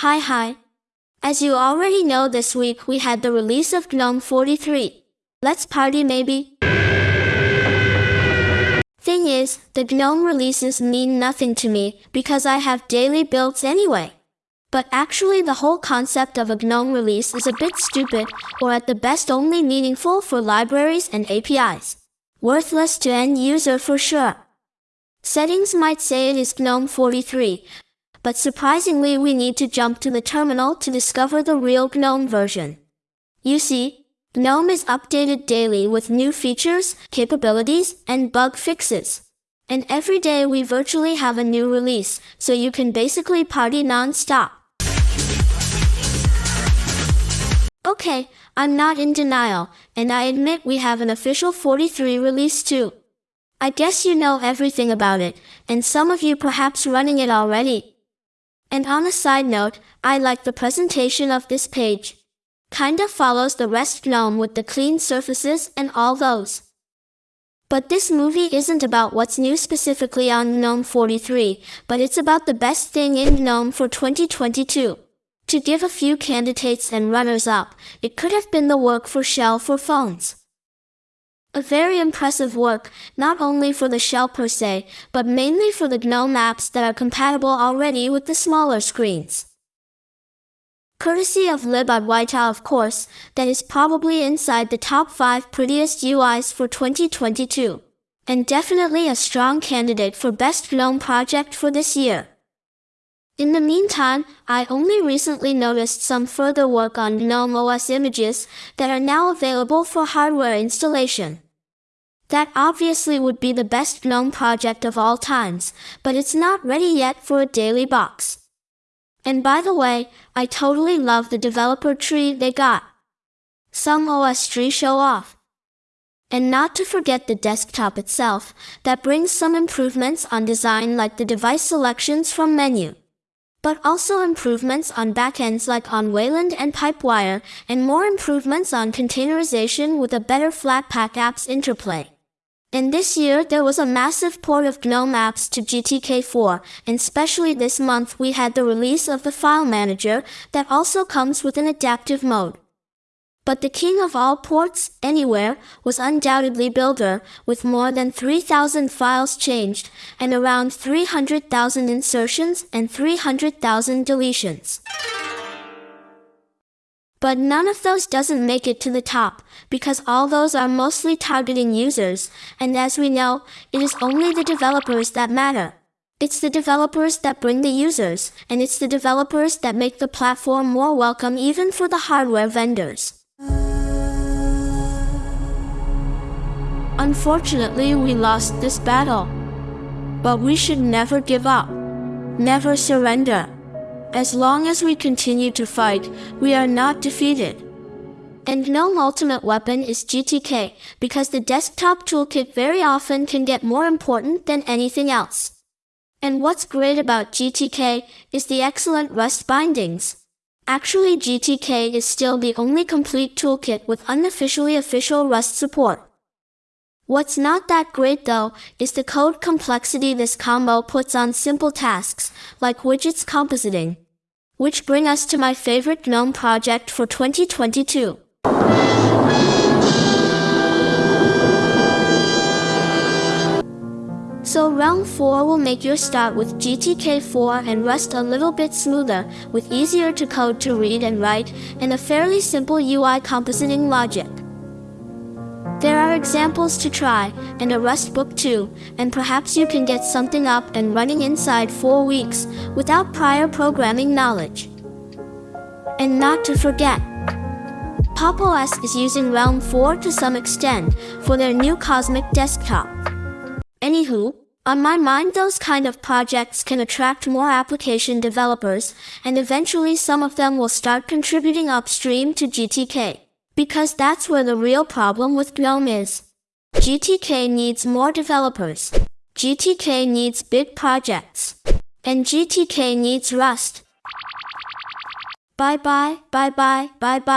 Hi hi. As you already know this week we had the release of GNOME 43. Let's party maybe? Thing is, the GNOME releases mean nothing to me because I have daily builds anyway. But actually the whole concept of a GNOME release is a bit stupid, or at the best only meaningful for libraries and APIs. Worthless to end user for sure. Settings might say it is GNOME 43, but surprisingly we need to jump to the terminal to discover the real GNOME version. You see, GNOME is updated daily with new features, capabilities, and bug fixes. And every day we virtually have a new release, so you can basically party non-stop. Okay, I'm not in denial, and I admit we have an official 43 release too. I guess you know everything about it, and some of you perhaps running it already. And on a side note, I like the presentation of this page. Kinda follows the rest GNOME with the clean surfaces and all those. But this movie isn't about what's new specifically on GNOME 43, but it's about the best thing in GNOME for 2022. To give a few candidates and runners-up, it could have been the work for Shell for phones. A very impressive work, not only for the shell per se, but mainly for the GNOME apps that are compatible already with the smaller screens. Courtesy of libadwaita of course, that is probably inside the top 5 prettiest UIs for 2022. And definitely a strong candidate for best GNOME project for this year. In the meantime, I only recently noticed some further work on GNOME OS images that are now available for hardware installation. That obviously would be the best GNOME project of all times, but it's not ready yet for a daily box. And by the way, I totally love the developer tree they got. Some OSTree show off. And not to forget the desktop itself, that brings some improvements on design like the device selections from menu. But also improvements on backends like on Wayland and Pipewire, and more improvements on containerization with a better Flatpak apps interplay. And this year there was a massive port of GNOME apps to GTK4, and especially this month we had the release of the file manager that also comes with an adaptive mode. But the king of all ports, anywhere, was undoubtedly Builder, with more than 3,000 files changed, and around 300,000 insertions and 300,000 deletions. But none of those doesn't make it to the top, because all those are mostly targeting users, and as we know, it is only the developers that matter. It's the developers that bring the users, and it's the developers that make the platform more welcome even for the hardware vendors. Unfortunately, we lost this battle. But we should never give up. Never surrender. As long as we continue to fight, we are not defeated. And no ultimate weapon is GTK, because the desktop toolkit very often can get more important than anything else. And what's great about GTK is the excellent Rust bindings. Actually GTK is still the only complete toolkit with unofficially official Rust support. What's not that great though, is the code complexity this combo puts on simple tasks, like widgets compositing. Which bring us to my favorite GNOME project for 2022. So Relm4 will make your start with GTK4 and Rust a little bit smoother, with easier to code to read and write, and a fairly simple UI compositing logic. There are examples to try, and a Rust book too, and perhaps you can get something up and running inside 4 weeks, without prior programming knowledge. And not to forget, PopOS is using Relm4 to some extent, for their new Cosmic desktop. Anywho, on my mind those kind of projects can attract more application developers, and eventually some of them will start contributing upstream to GTK. Because that's where the real problem with GNOME is. GTK needs more developers. GTK needs big projects. And GTK needs Rust. Bye bye, bye bye, bye bye.